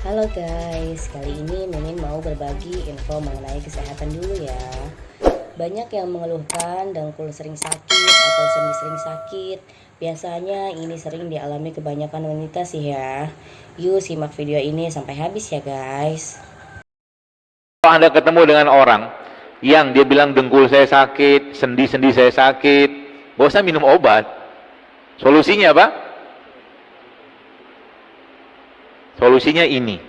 Halo guys, kali ini Mimin mau berbagi info mengenai kesehatan dulu ya. Banyak yang mengeluhkan dengkul sering sakit atau sendi-sering sakit. Biasanya ini sering dialami kebanyakan wanita sih ya. Yuk simak video ini sampai habis ya guys. Kalau Anda ketemu dengan orang yang dia bilang dengkul saya sakit, sendi-sendi saya sakit, usah minum obat. Solusinya apa? Solusinya ini.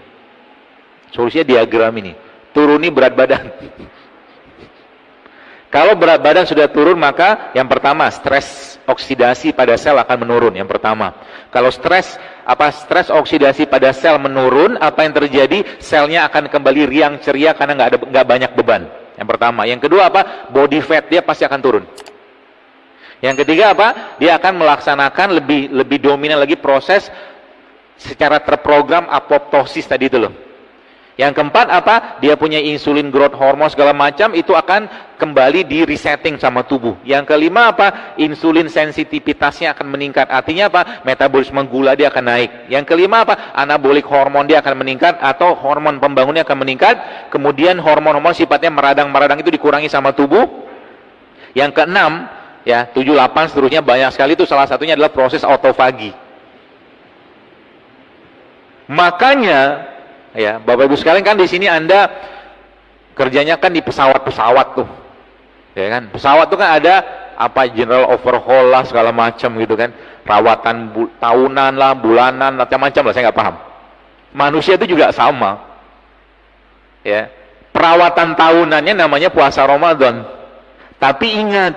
Solusinya diagram ini. Turuni berat badan. Kalau berat badan sudah turun maka yang pertama stres oksidasi pada sel akan menurun yang pertama. Kalau stres apa stres oksidasi pada sel menurun, apa yang terjadi? Selnya akan kembali riang ceria karena nggak ada nggak banyak beban. Yang pertama. Yang kedua apa? Body fat dia pasti akan turun. Yang ketiga apa? Dia akan melaksanakan lebih lebih dominan lagi proses secara terprogram apoptosis tadi itu loh. Yang keempat apa? Dia punya insulin growth hormone segala macam itu akan kembali di resetting sama tubuh. Yang kelima apa? Insulin sensitivitasnya akan meningkat. Artinya apa? Metabolisme gula dia akan naik. Yang kelima apa? Anabolik hormon dia akan meningkat atau hormon pembangunnya akan meningkat. Kemudian hormon-hormon sifatnya meradang-meradang itu dikurangi sama tubuh. Yang keenam, ya, tujuh, delapan seterusnya banyak sekali itu salah satunya adalah proses autofagi. Makanya ya, Bapak Ibu sekalian kan di sini Anda kerjanya kan di pesawat-pesawat tuh. Ya kan? Pesawat tuh kan ada apa general overhaul lah segala macam gitu kan. Rawatan tahunan lah, bulanan, macam-macam lah saya nggak paham. Manusia itu juga sama. Ya. Perawatan tahunannya namanya puasa Ramadan. Tapi ingat,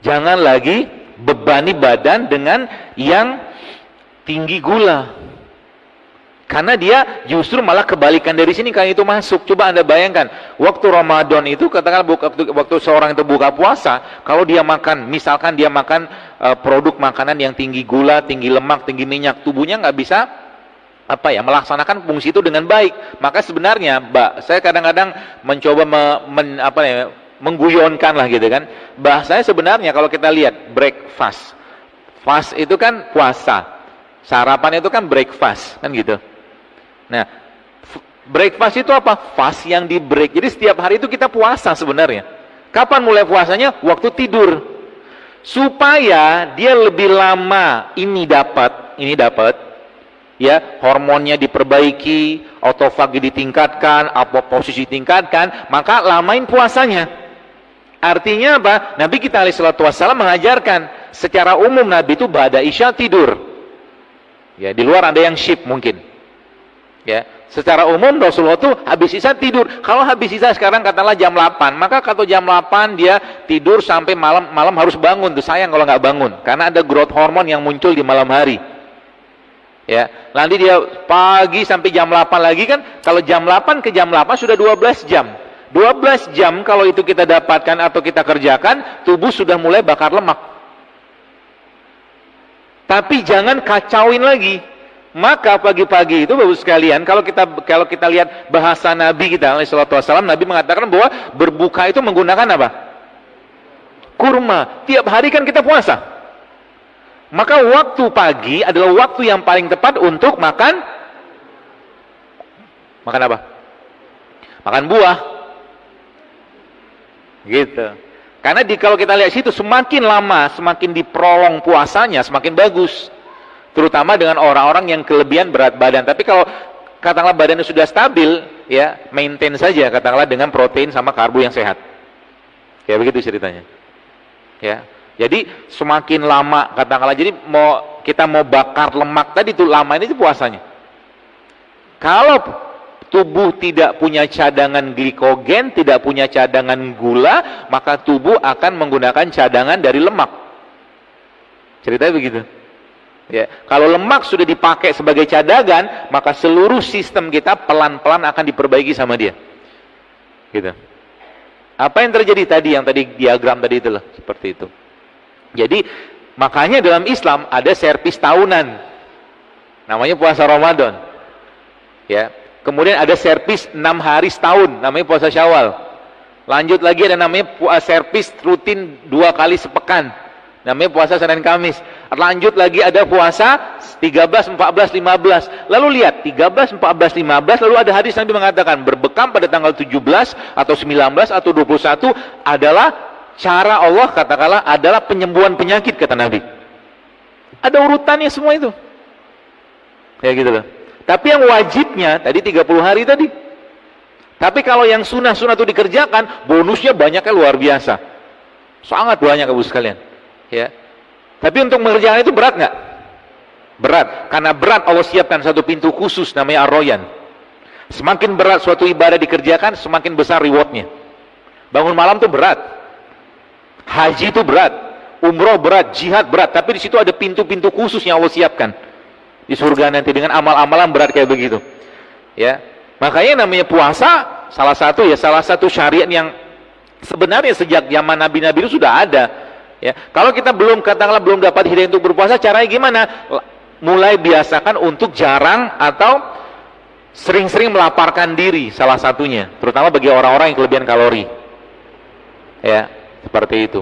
jangan lagi bebani badan dengan yang tinggi gula. Karena dia justru malah kebalikan dari sini kalau itu masuk. Coba Anda bayangkan, waktu Ramadan itu katakan waktu, waktu seorang itu buka puasa, kalau dia makan, misalkan dia makan uh, produk makanan yang tinggi gula, tinggi lemak, tinggi minyak, tubuhnya nggak bisa apa ya melaksanakan fungsi itu dengan baik. Maka sebenarnya, Mbak, saya kadang-kadang mencoba me, men, apa ya, mengguyonkan lah gitu kan. Bahasanya sebenarnya kalau kita lihat breakfast, fast itu kan puasa, sarapan itu kan breakfast kan gitu. Nah, breakfast itu apa? Fast yang di break. Jadi setiap hari itu kita puasa sebenarnya. Kapan mulai puasanya? Waktu tidur. Supaya dia lebih lama ini dapat, ini dapat, ya hormonnya diperbaiki, autofagi ditingkatkan, posisi ditingkatkan, maka lamain puasanya. Artinya apa? Nabi kita alaihissalatu wassalam mengajarkan secara umum Nabi itu pada isya tidur. Ya, di luar ada yang shift mungkin. Ya, secara umum Rasulullah itu habis isya tidur. Kalau habis isya sekarang katalah jam 8, maka kalau jam 8 dia tidur sampai malam malam harus bangun. Tuh sayang kalau nggak bangun karena ada growth hormon yang muncul di malam hari. Ya, nanti dia pagi sampai jam 8 lagi kan kalau jam 8 ke jam 8 sudah 12 jam. 12 jam kalau itu kita dapatkan atau kita kerjakan, tubuh sudah mulai bakar lemak. Tapi jangan kacauin lagi maka pagi-pagi itu Bapak sekalian, kalau kita kalau kita lihat bahasa Nabi kita alaihi wasallam, Nabi mengatakan bahwa berbuka itu menggunakan apa? Kurma. Tiap hari kan kita puasa. Maka waktu pagi adalah waktu yang paling tepat untuk makan makan apa? Makan buah. Gitu. Karena di kalau kita lihat situ semakin lama, semakin diprolong puasanya, semakin bagus terutama dengan orang-orang yang kelebihan berat badan. Tapi kalau katakanlah badannya sudah stabil, ya maintain saja katakanlah dengan protein sama karbo yang sehat. Kayak begitu ceritanya. Ya. Jadi semakin lama katakanlah jadi mau kita mau bakar lemak tadi tuh lama ini puasanya. Kalau tubuh tidak punya cadangan glikogen, tidak punya cadangan gula, maka tubuh akan menggunakan cadangan dari lemak. Ceritanya begitu. Ya, kalau lemak sudah dipakai sebagai cadangan, maka seluruh sistem kita pelan-pelan akan diperbaiki sama dia. Gitu. Apa yang terjadi tadi yang tadi diagram tadi itulah seperti itu. Jadi makanya dalam Islam ada servis tahunan. Namanya puasa Ramadan. Ya. Kemudian ada servis 6 hari setahun, namanya puasa Syawal. Lanjut lagi ada namanya puasa servis rutin dua kali sepekan Namanya puasa Senin Kamis. Lanjut lagi ada puasa 13, 14, 15. Lalu lihat 13, 14, 15 lalu ada hadis Nabi mengatakan berbekam pada tanggal 17 atau 19 atau 21 adalah cara Allah katakanlah adalah penyembuhan penyakit kata Nabi. Ada urutannya semua itu. Ya gitu loh. Tapi yang wajibnya tadi 30 hari tadi. Tapi kalau yang sunnah-sunnah itu dikerjakan, bonusnya banyaknya luar biasa. Sangat banyak Ibu sekalian. Ya. Tapi untuk mengerjakan itu berat nggak? Berat. Karena berat Allah siapkan satu pintu khusus namanya arroyan. Semakin berat suatu ibadah dikerjakan, semakin besar rewardnya. Bangun malam itu berat. Haji itu berat. Umroh berat, jihad berat. Tapi di situ ada pintu-pintu khusus yang Allah siapkan di surga nanti dengan amal-amalan berat kayak begitu. Ya. Makanya namanya puasa salah satu ya salah satu syariat yang sebenarnya sejak zaman nabi-nabi itu sudah ada. Ya. Kalau kita belum katakanlah belum dapat hidayah untuk berpuasa, caranya gimana? Mulai biasakan untuk jarang atau sering-sering melaparkan diri salah satunya, terutama bagi orang-orang yang kelebihan kalori. Ya, seperti itu.